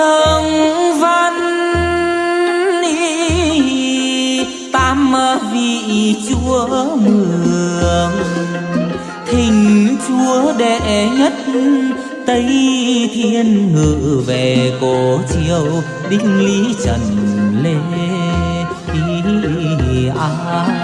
dương văn tam vị chúa mường thỉnh chúa đệ nhất tây thiên ngự về cổ chiều, đinh lý trần lê à.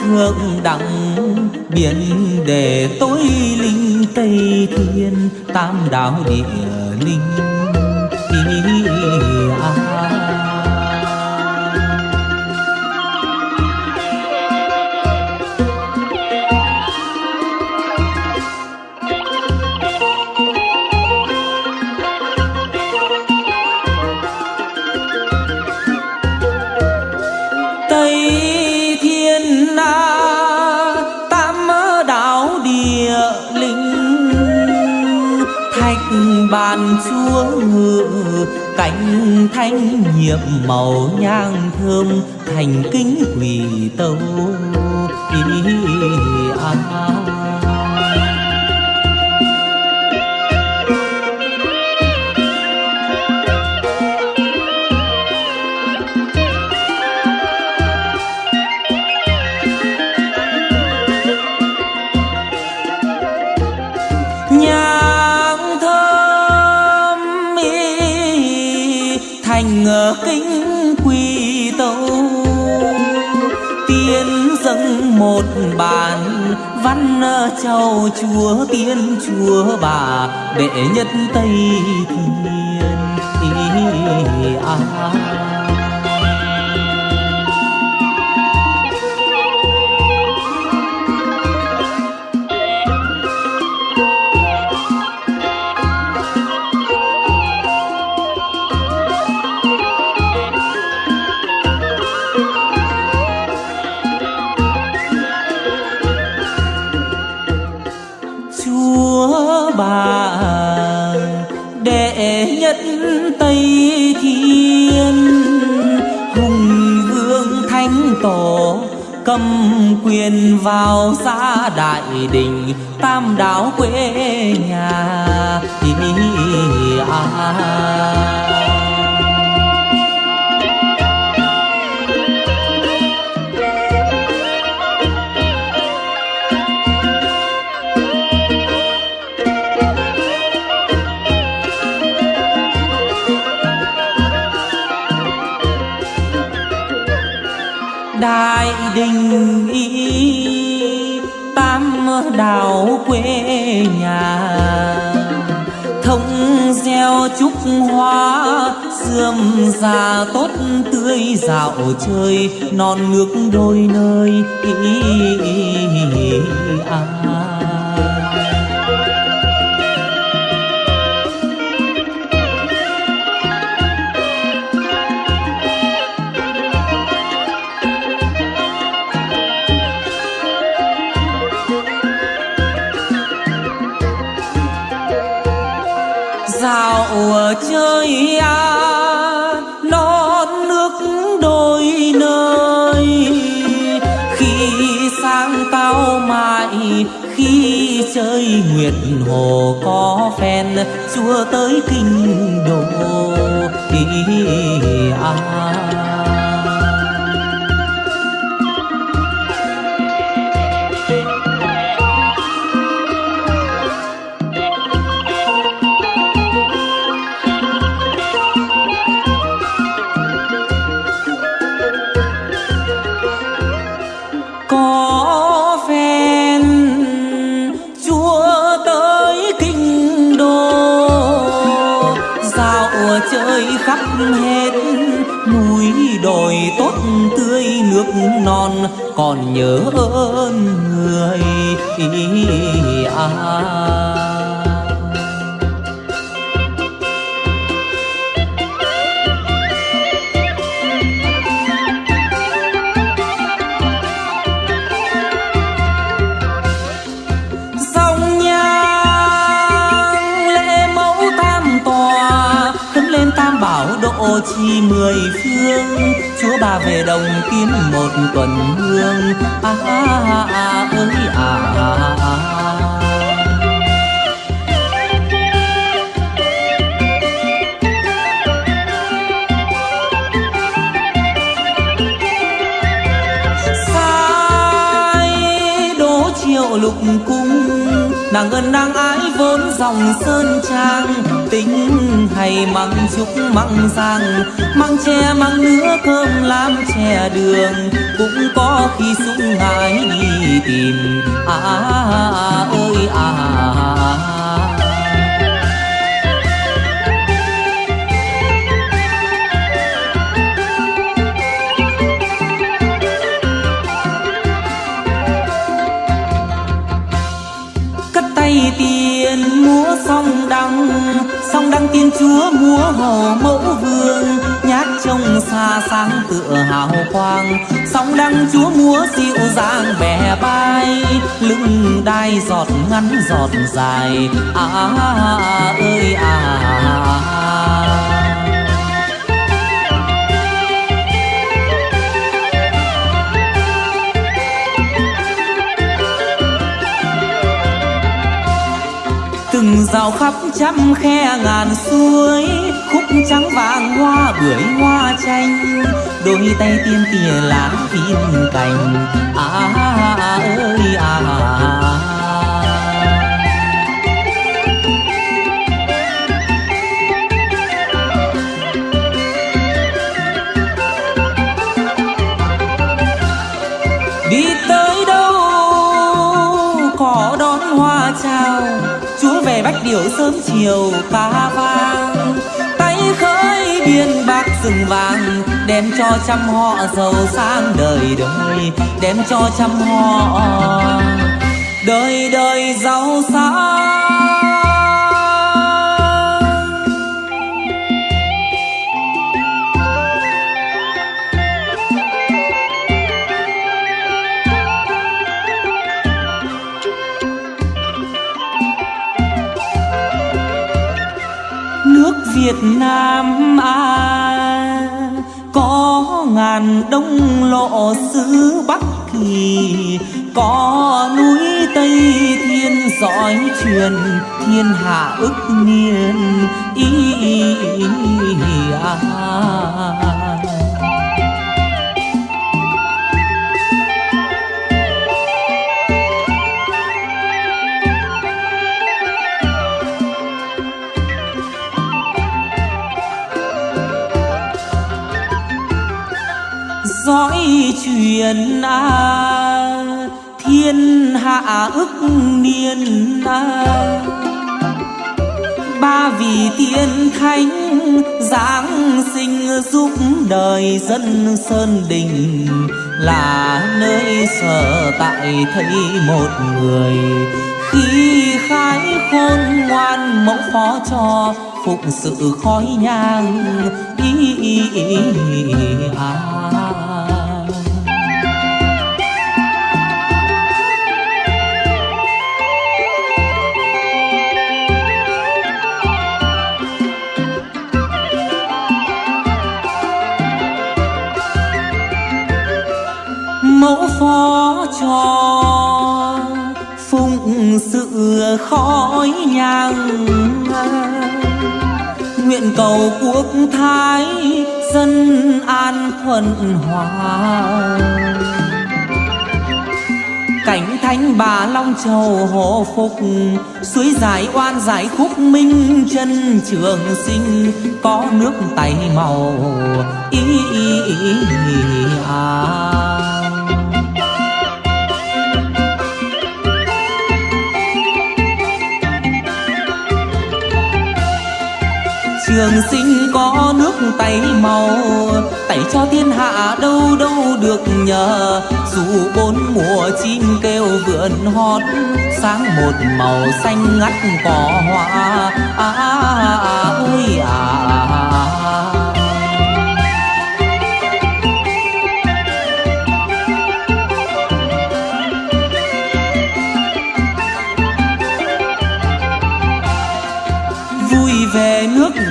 Thượng đẳng biển để tối linh tây thiên tam đạo địa linh. Cánh thanh nhiệm màu nhang thơm thành kính quỳ tâu ý à. kính bản văn châu chúa tiên chúa bà đệ nhất tây thiên ý à. Tam tươi dạo chơi non nước đôi nơi ý, ý, ý, à. chơi hồ có phen chúa tới kinh đô đi à khắp hết núi đồi tốt tươi nước non còn nhớ ơn người à. Độ chi mười phương chúa bà về đồng kiếm một tuần hương à, a à ơi à, à, à. lục cung nàng ơn nàng ái vốn dòng sơn trang tính hay măng trúc măng giang măng tre măng nứa cơm làm chè đường cũng có khi súng ngái đi tìm. À, à, à à, song tiên chúa múa hồ mẫu vương nhát trông xa sáng tựa hào quang sóng đăng chúa múa dịu dàng bè bay lưng đai giọt ngắn giọt dài à, à, à, à ơi à, à, à. à. Rào khắp trăm khe ngàn suối khúc trắng vàng hoa bưởi hoa chanh đôi tay tiên tìa lá phim cành à, à, à ơi à, à. Bách điệu sớm chiều phá vang. Tay khơi biên bạc rừng vàng, đem cho trăm họ giàu sang đời đời, đem cho trăm họ đời đời giàu sang. Việt Nam à có ngàn đông lộ xứ Bắc Kỳ có núi Tây Thiên dõi truyền thiên hạ ức niên ý, ý, ý, ý à. Dõi truyền à, thiên hạ ức niên à. ba vị tiên thánh giáng sinh giúp đời dân sơn đình là nơi sở tại thấy một người khi khái khôn ngoan mẫu phó cho phụng sự khói nhang ý, ý, ý, ý à. Phó cho phụng sự khói nhang nguyện cầu quốc thái dân an thuận hòa cảnh thánh bà long châu hộ phục suối giải oan giải khúc minh chân trường sinh có nước tay màu ý, ý, ý, ý à. Trường sinh có nước tay màu. Tẩy cho thiên hạ đâu đâu được nhờ. Dù bốn mùa chim kêu vượn hót sáng một màu xanh ngắt cỏ hoa. À, à, à, ơi à, à.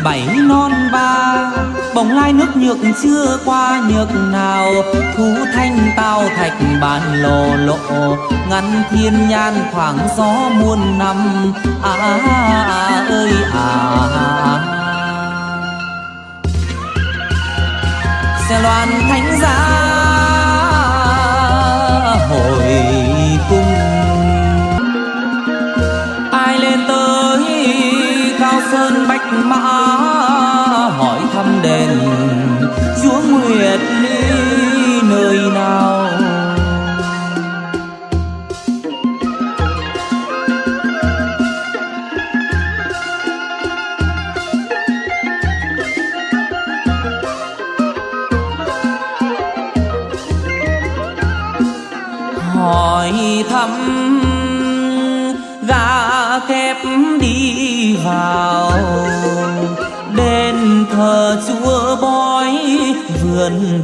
Bảy non ba. Bồng lai nước nhược chưa qua nhược nào. Thú thanh tao thạch bàn lồ lộ. Ngăn thiên nhan khoảng gió muôn năm. À, à, à, à ơi à, à. à. xe loan thánh giá hồi cung sơn bạch mã hỏi thăm đền chúa nguyệt liên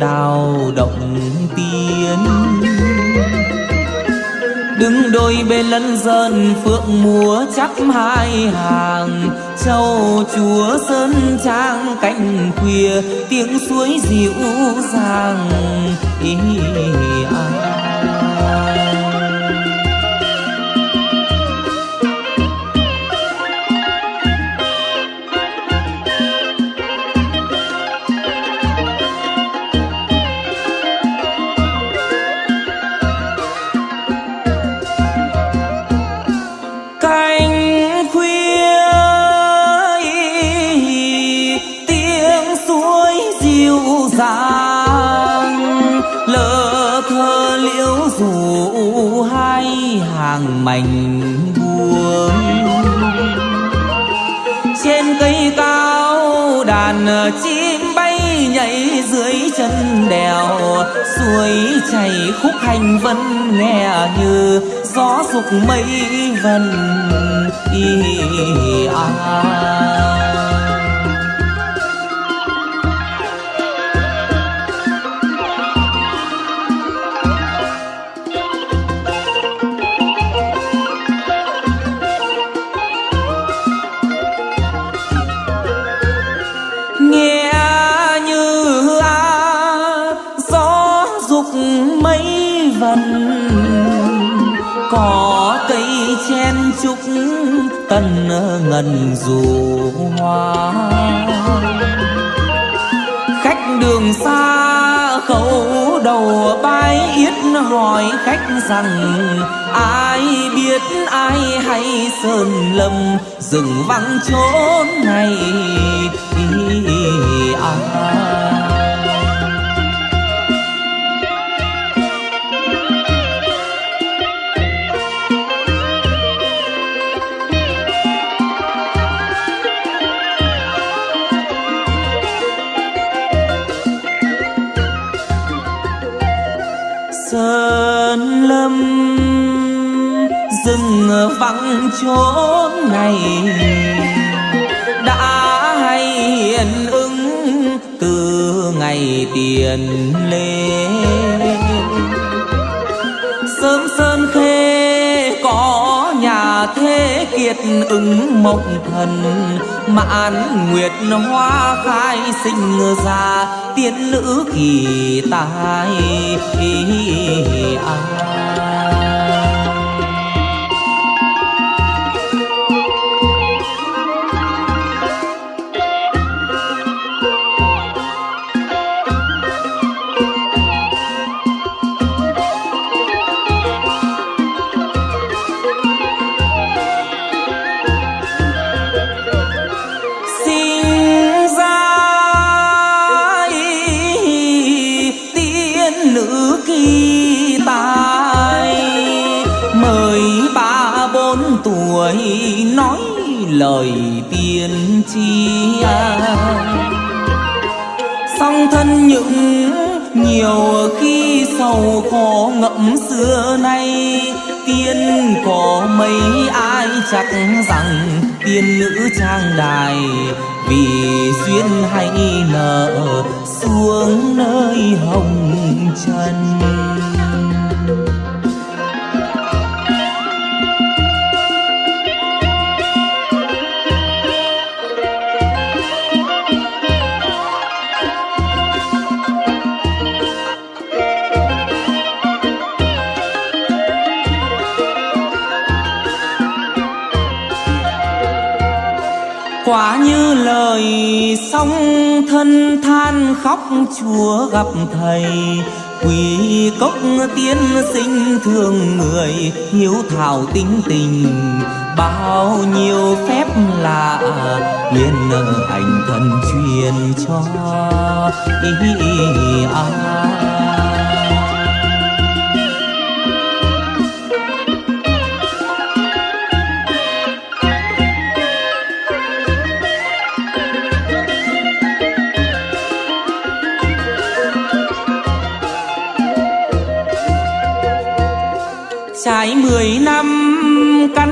đào động tiên. Đứng đôi bên lân dân phượng múa chắp hai hàng. Châu chúa sơn trang cạnh khuya tiếng suối dịu dàng. Ý ý, ý, ý. Mảnh buồn trên cây cao đàn chim bay nhảy dưới chân đèo. Suối chảy khúc hành vẫn nghe như gió dục mây vần. Y à. Ngân dù hoa. Khách đường xa khẩu đầu bái yết hỏi khách rằng, ai biết ai hay sơn lâm rừng vắng chốn này ai? Vắng chốn này. Đã hay hiện ứng từ ngày tiền lê. Sớm sơn khê có nhà thế kiệt ứng mộng thần. Mãn nguyệt hoa khai sinh ra tiên nữ kỳ tài. Ai xưa nay, tiên có mấy ai chắc rằng tiên nữ trang đài vì duyên hay nợ, xuống nơi hồng trần? Quả như lời song thân than khóc chúa gặp thầy. Quỳ cốc tiên sinh thương người, hiếu thảo tính tình. Bao nhiêu phép lạ, liền hành thần truyền cho ý ai. Trải mười năm căn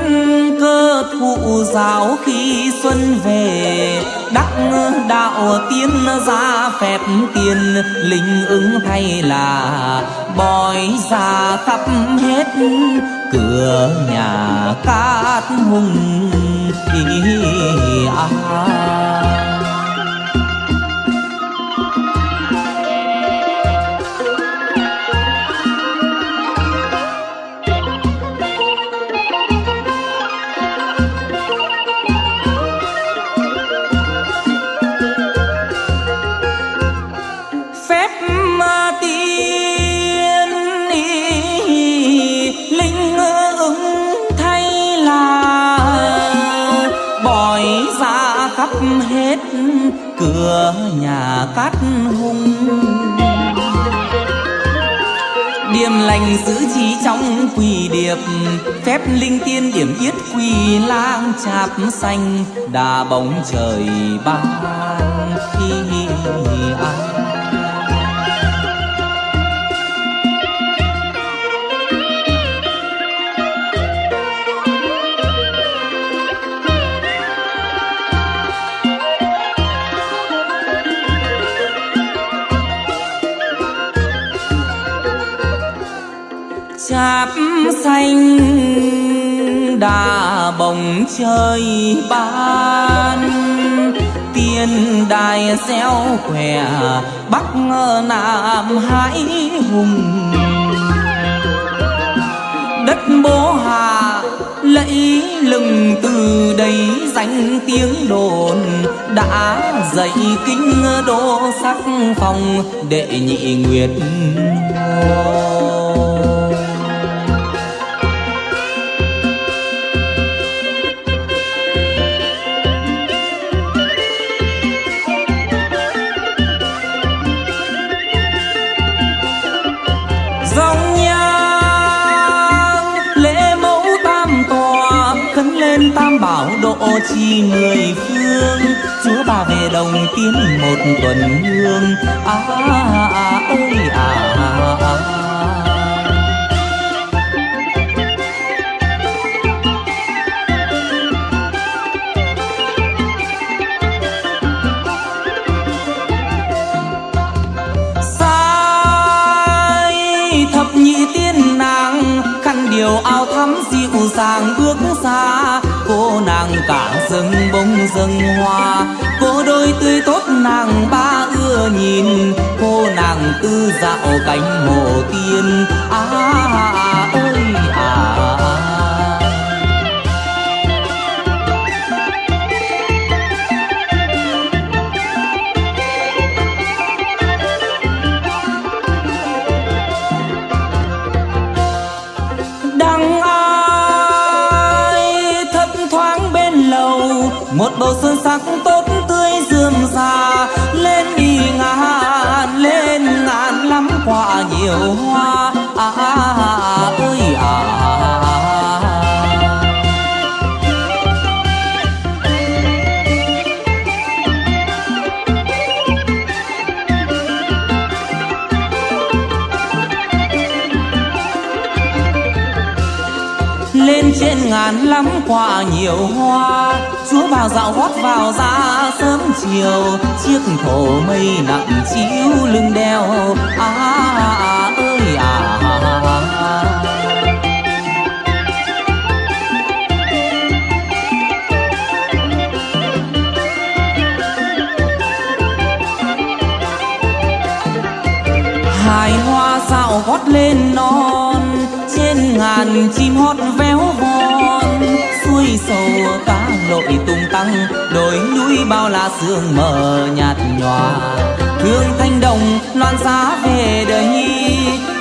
cơ thụ giáo khi xuân về, đắc đạo tiên ra phép tiền, linh ứng thay là bói ra khắp hết cửa nhà cát hùng ý à. Trí quỳ điệp, Phép linh tiên điểm yết quỳ lang chạp xanh, Đà bóng trời ban khi ai anh đã bồng chơi ban. Tiên đài xeo khỏe bắc nam hải hùng. Đất bố hà lẫy lừng từ đây danh tiếng đồn. Đã dạy kinh đô sắc phong đệ nhị nguyệt hồ chi mười phương chúa bà về đồng tiến một tuần hương à, à, à ơi à. Nàng bông dâng hoa. Cô đôi tươi tốt nàng ba ưa nhìn. Cô nàng tư dạo cánh hồ tiên. À, à, à ơi à, à. Ngắm ngàn nhiều hoa. Chúa vào dạo gót vào ra sớm chiều. Chiếc thổ mây nặng chiếu lưng đeo. À, à, à ơi à, à, à. à. hài hoa dạo gót lên non. Trên ngàn chim hót véo vò sâu cá lội tung tăng, đồi núi bao la sương mờ nhạt nhòa. Hương thanh đồng loan giá về đây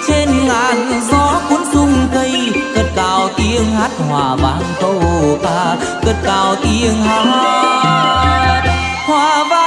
trên ngàn gió cuốn sung cây, cất cao tiếng hát hòa vang câu ca, cất cao tiếng hát. Hòa vang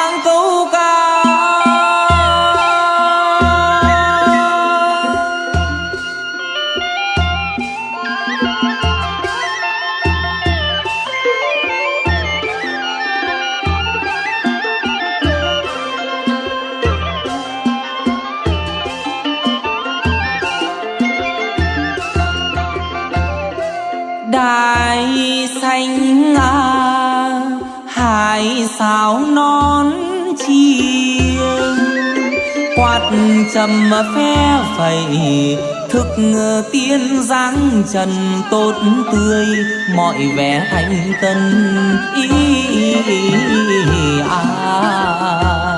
trầm phe phẩy thức tiên dáng trần tốt tươi mọi vẻ thanh tân ý, à. tốt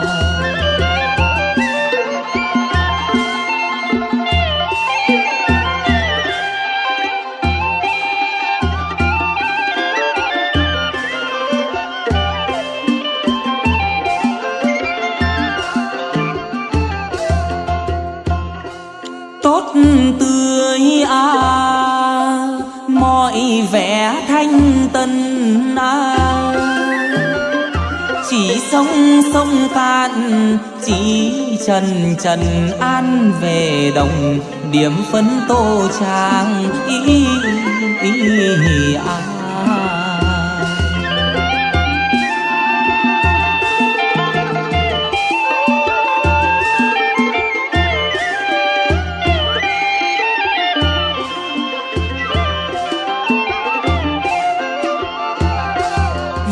sông sông cạn chỉ trần trần an về đồng điểm phấn tô trang ý, ý, ý à.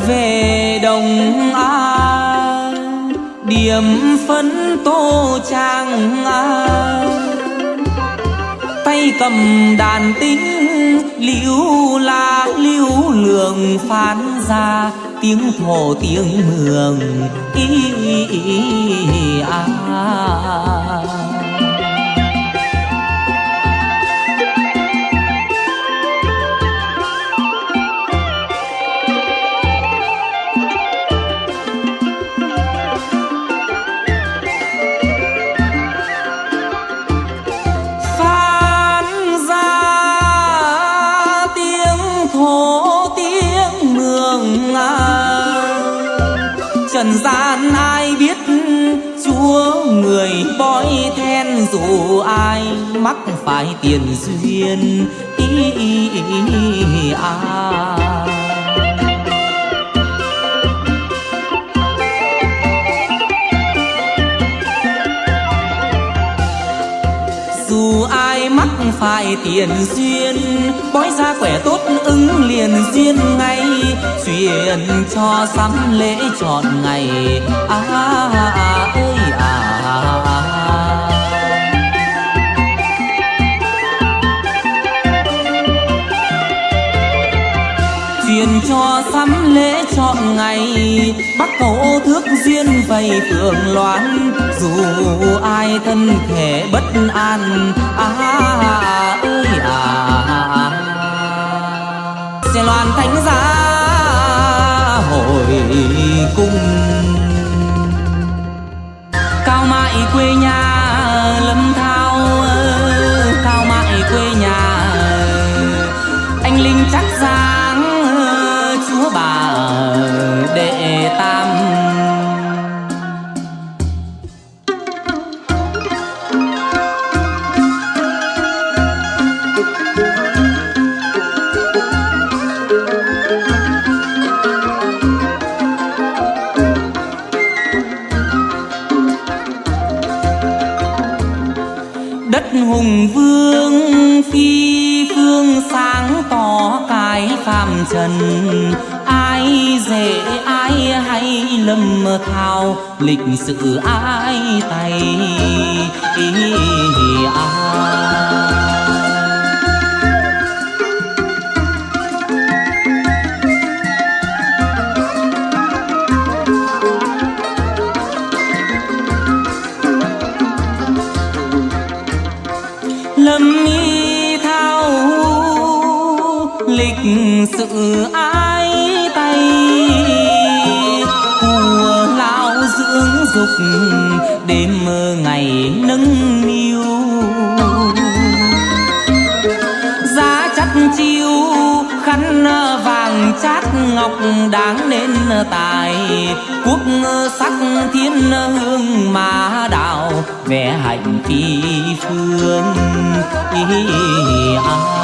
về đồng điểm phấn tô trang à. tay cầm đàn tính liễu la liễu lượng phán ra tiếng thổ tiếng mường ý, ý, ý à. Người bói then dù ai mắc phải tiền duyên ý, ý, ý, à. dù ai mắc phải tiền duyên bói ra khỏe tốt ứng liền duyên ngay chuyện cho sắm lễ chọn ngày à, à, à ơi à, à, à. truyền cho sắm lễ chọn ngày bắt cầu thước duyên vầy phượng loan dù ai thân thể bất an à, à, à ơi à, à, à. sẽ loan thánh giá hồi cung cao mại quê nhà, lâm thao cao mại quê nhà, anh linh chắc sáng chúa bà đệ ta hùng vương phi phương sáng tỏ cái phàm trần. Ai dễ, ai hay lâm thao, lịch sử ai tay. Ai sự ai tay? Của lão dưỡng dục đêm mơ ngày nâng niu. Giá chắt chiêu khăn vàng chát ngọc đáng nên tài. Quốc sắc thiên hương mà đạo vẽ hạnh phi phương ý, à.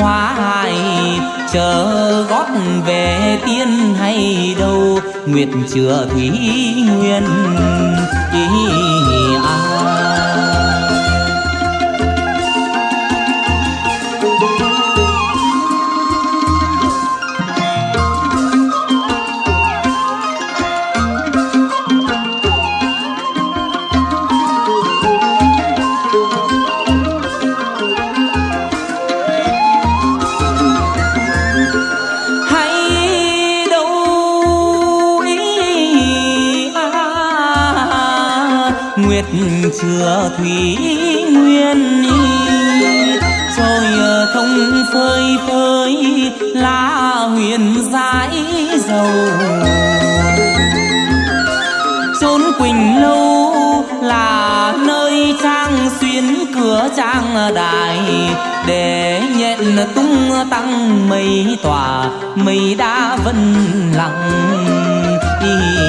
Hoa hài chờ gót về tiên hay đâu nguyệt chưa thủy nguyên ý thủy nguyên rồi ờ, thông phơi phơi lá huyền dãi dầu. Chốn quỳnh lâu là nơi trang xuyên cửa trang đài, để nhận tung tăng mây tỏa, mây đã vân lặng. Đi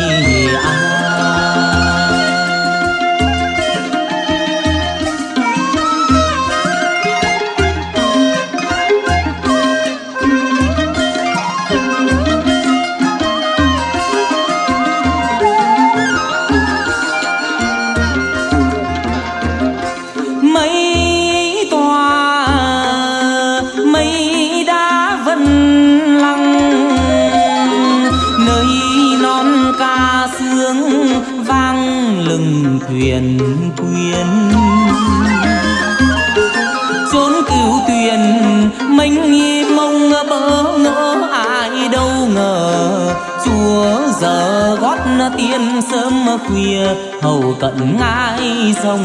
tiên sớm khuya hầu cận ngai sông.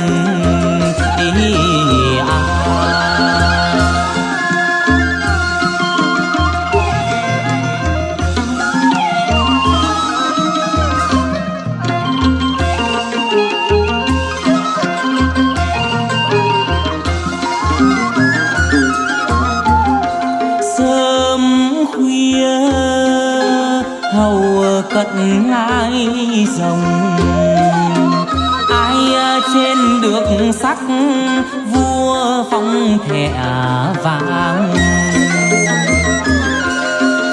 Vàng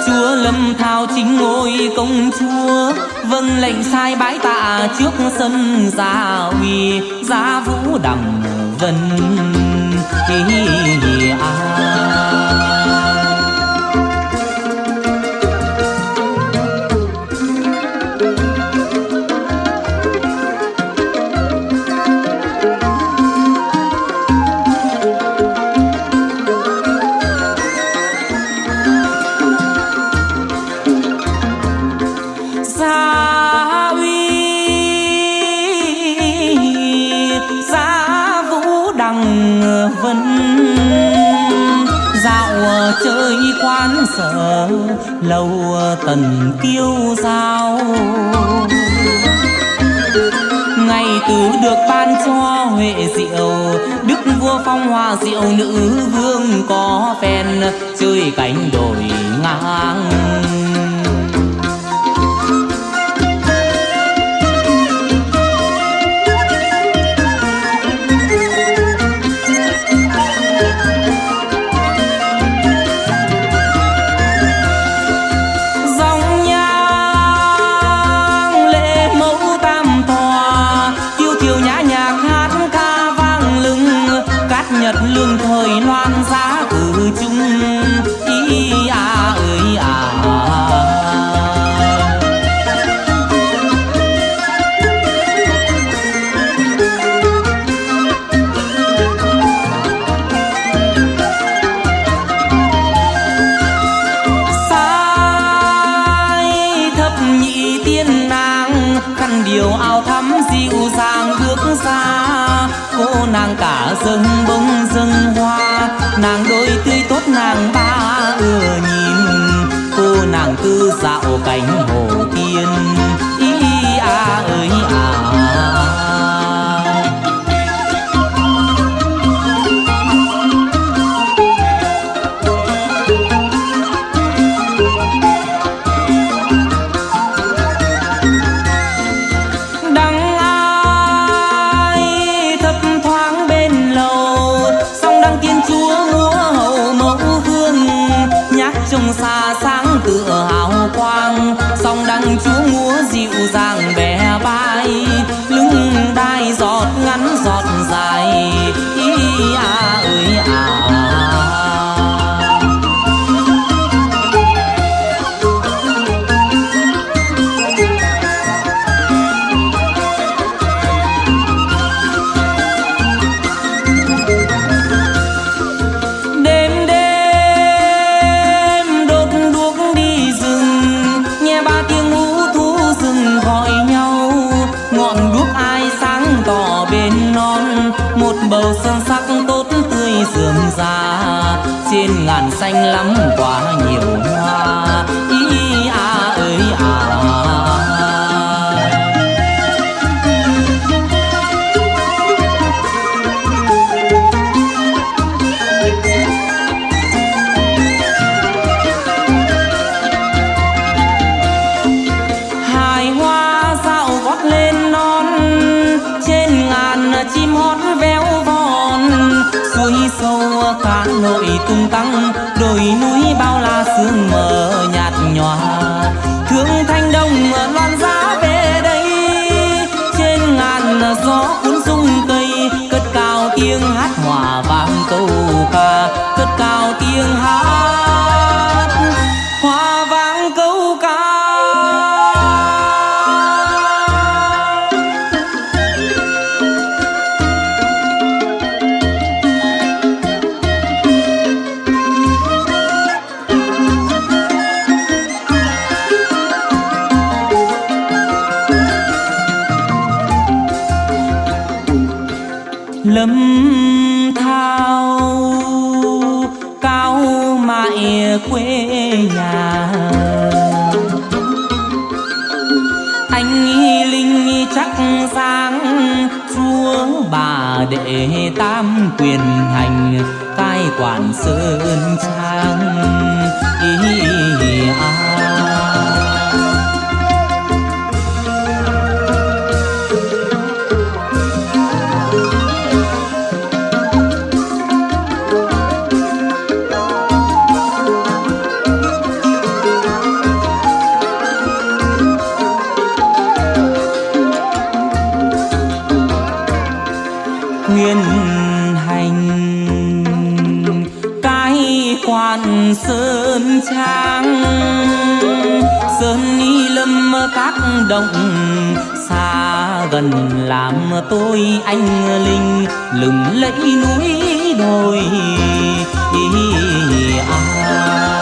chúa lâm thao chính ngôi công chúa vâng lệnh sai bái tạ trước sân gia uy gia vũ đằng vân à. Sợ, lâu tần kiêu giao. Ngày từ được ban cho huệ diệu, đức vua phong hoa diệu nữ vương có phen, chơi cánh đồi ngang. Dâng bông dâng hoa. Nàng đôi tươi tốt, nàng ba ưa nhìn. Cô nàng tư dạo cánh hồ ngàn xanh lắm quá trang sơn ni lâm các động, xa gần làm tôi anh linh, lừng lẫy núi đồi à.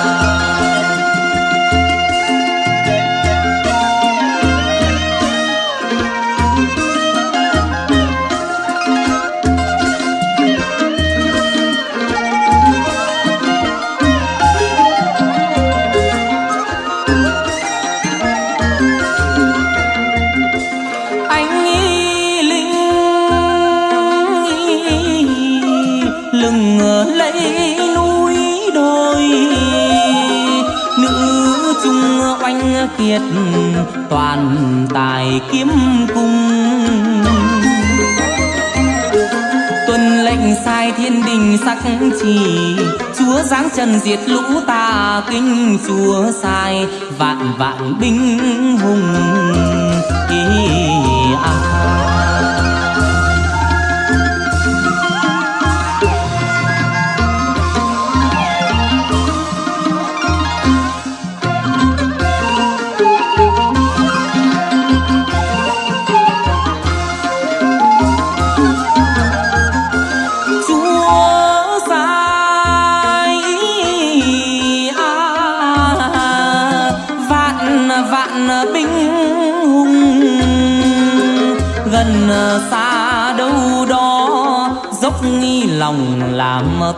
Ngoài kiếm cung tuân lệnh sai thiên đình sắc chỉ, chúa giáng trần diệt lũ tà kinh chúa sai, vạn vạn binh hùng ý à.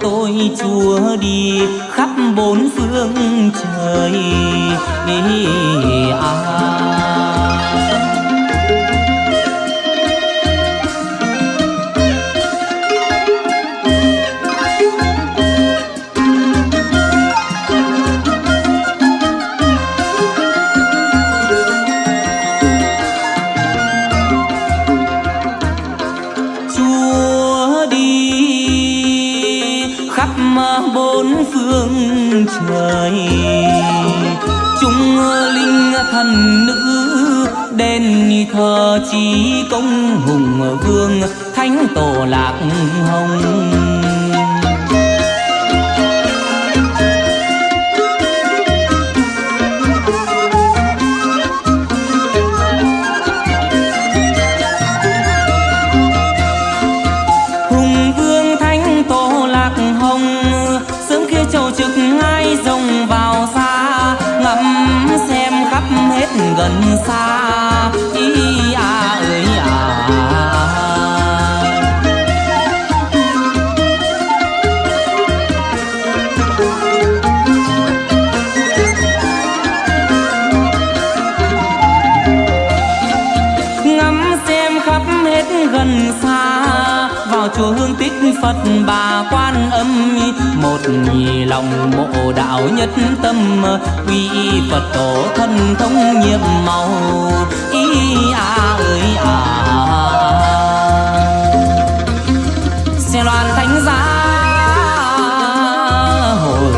tôi chúa đi khắp bốn phương trời. À chi công hùng vương thánh tổ lạc hồng. lòng mộ đạo nhất tâm, quy phật tổ thân thông nhiệm màu. Ý a ơi à xe loan thánh giá hồi